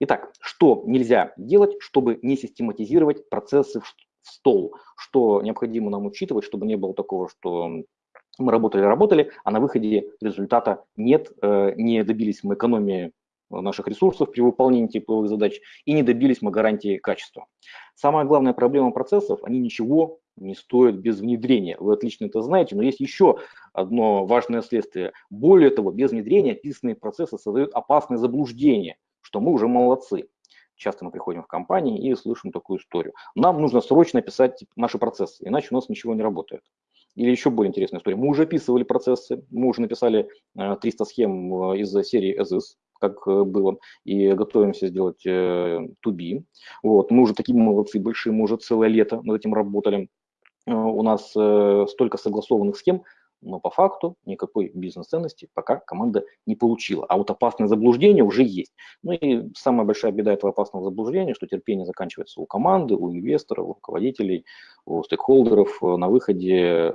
Итак, что нельзя делать, чтобы не систематизировать процессы в стол? Что необходимо нам учитывать, чтобы не было такого, что мы работали-работали, а на выходе результата нет, э, не добились мы экономии наших ресурсов при выполнении типовых задач и не добились мы гарантии качества. Самая главная проблема процессов, они ничего не стоят без внедрения. Вы отлично это знаете, но есть еще одно важное следствие. Более того, без внедрения описанные процессы создают опасное заблуждение, что мы уже молодцы. Часто мы приходим в компании и слышим такую историю. Нам нужно срочно писать наши процессы, иначе у нас ничего не работает. Или еще более интересная история. Мы уже описывали процессы, мы уже написали 300 э, схем э, из серии СС, как э, было, и готовимся сделать to be. Вот. Мы уже такие молодцы большие, мы уже целое лето над этим работали. У нас столько согласованных схем, но по факту никакой бизнес-ценности пока команда не получила. А вот опасное заблуждение уже есть. Ну и самая большая беда этого опасного заблуждения, что терпение заканчивается у команды, у инвесторов, у руководителей, у стейкхолдеров. На выходе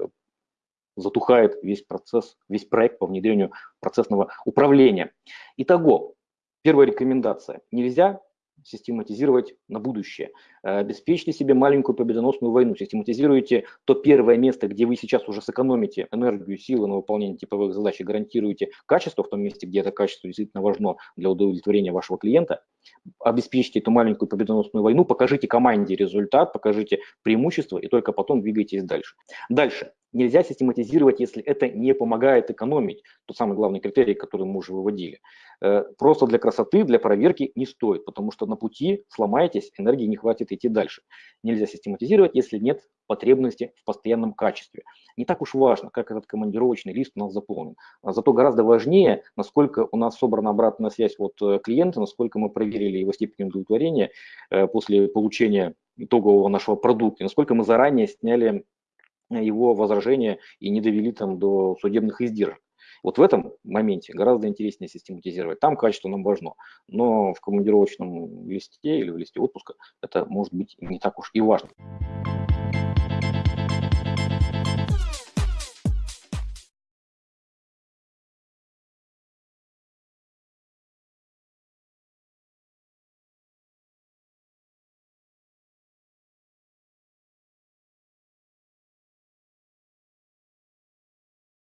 затухает весь процесс, весь проект по внедрению процессного управления. Итого, первая рекомендация. Нельзя систематизировать на будущее. Э, обеспечьте себе маленькую победоносную войну, систематизируйте то первое место, где вы сейчас уже сэкономите энергию, силы на выполнение типовых задач и гарантируете качество в том месте, где это качество действительно важно для удовлетворения вашего клиента. Обеспечьте эту маленькую победоносную войну, покажите команде результат, покажите преимущество и только потом двигайтесь дальше. Дальше. Нельзя систематизировать, если это не помогает экономить. Тот самый главный критерий, который мы уже выводили. Э, просто для красоты, для проверки не стоит, потому что на пути сломаетесь, энергии не хватит идти дальше. Нельзя систематизировать, если нет потребности в постоянном качестве. Не так уж важно, как этот командировочный лист у нас заполнен. А зато гораздо важнее, насколько у нас собрана обратная связь от э, клиента, насколько мы проверили его степень удовлетворения э, после получения итогового нашего продукта, насколько мы заранее сняли его возражения и не довели там до судебных издержек. Вот в этом моменте гораздо интереснее систематизировать. Там качество нам важно, но в командировочном листе или в листе отпуска это может быть не так уж и важно.